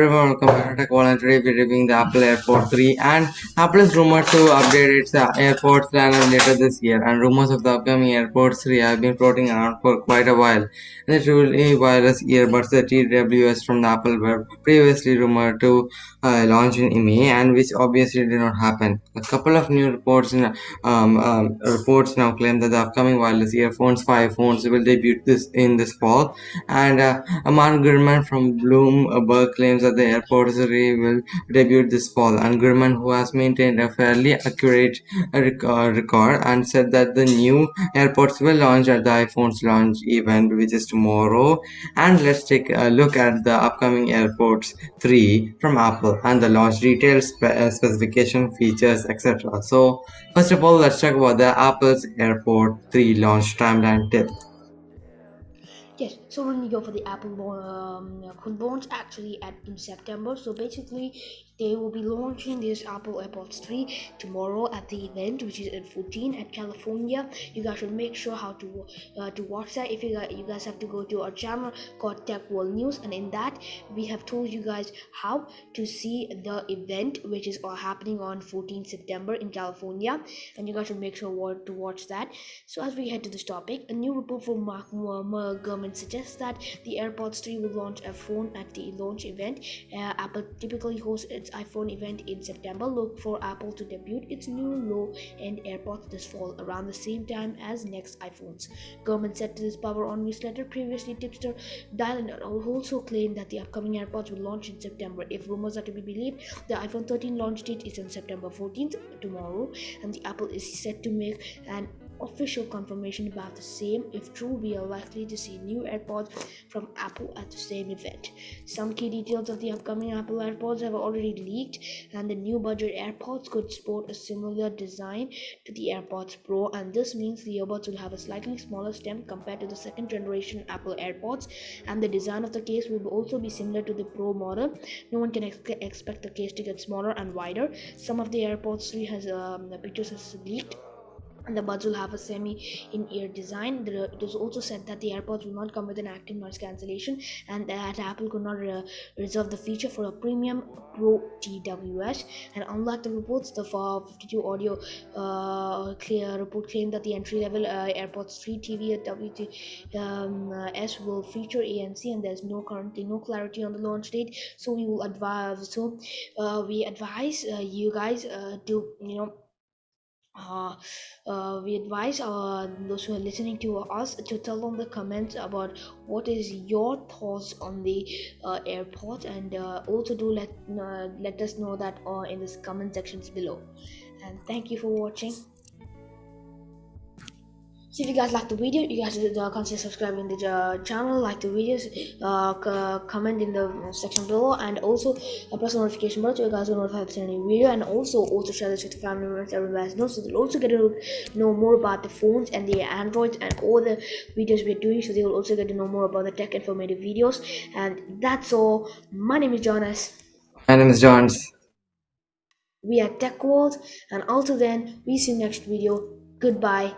Everyone, welcome back to Call and we're reviewing the Apple AirPod 3 and Apple is rumored to update its uh, AirPods lineup later this year and rumors of the upcoming AirPods 3 have been floating around for quite a while. The truly wireless earbuds, the TWS from the Apple were previously rumored to uh, launch in May and which obviously did not happen. A couple of new reports in, um, um, reports now claim that the upcoming wireless earphones 5 phones will debut this in this fall and uh, Gurman from Bloomberg claims that the AirPod 3 will debut this fall and Gurman who has maintained a fairly accurate uh, record and said that the new AirPods will launch at the iPhone's launch event which is tomorrow and let's take a look at the upcoming AirPods 3 from Apple and the launch details, spe uh, specification, features, etc. So first of all, let's talk about the Apple's AirPod 3 launch timeline tip. Yes, so when you go for the Apple um, launch actually at in September. So basically, they will be launching this Apple AirPods 3 tomorrow at the event, which is at 14 at California. You guys should make sure how to uh, to watch that. If you guys, you guys have to go to our channel called Tech World News, and in that we have told you guys how to see the event, which is uh, happening on 14 September in California, and you guys should make sure what to watch that. So as we head to this topic, a new report from Mark Gurman suggests that the AirPods 3 will launch a phone at the launch event. Uh, Apple typically hosts its iPhone event in September, look for Apple to debut its new low-end AirPods this fall around the same time as next iPhones. Gurman said to this Power on newsletter. Previously, tipster Dylan also claimed that the upcoming AirPods will launch in September. If rumors are to be believed, the iPhone 13 launch date is on September 14th, tomorrow, and the Apple is set to make an official confirmation about the same. If true, we are likely to see new AirPods from Apple at the same event. Some key details of the upcoming Apple AirPods have already leaked, and the new budget AirPods could sport a similar design to the AirPods Pro, and this means the earbuds will have a slightly smaller stem compared to the second generation Apple AirPods, and the design of the case will also be similar to the Pro model. No one can ex expect the case to get smaller and wider. Some of the AirPods 3 has um, pictures has leaked the buds will have a semi in-ear design. It was also said that the airpods will not come with an active noise cancellation and that apple could not uh, reserve the feature for a premium pro tws and unlike the reports the 52 audio uh, clear report claimed that the entry level uh, airpods 3 tv um, uh, will feature anc and there's no currently no clarity on the launch date. So we will advise so uh, we advise uh, you guys to you know uh, uh, we advise uh, those who are listening to us to tell on the comments about what is your thoughts on the uh, AirPod and uh, also do let uh, let us know that in the comment sections below. And thank you for watching so if you guys like the video you guys uh, consider subscribing the uh, channel like the videos uh, comment in the section below and also uh, press the notification bell so you guys will notify of any video and also also share this with family members everybody knows so they'll also get to know more about the phones and the androids and all the videos we're doing so they will also get to know more about the tech informative videos and that's all. My name is jonas. My name is johns we are tech world and until then we see you next video. Goodbye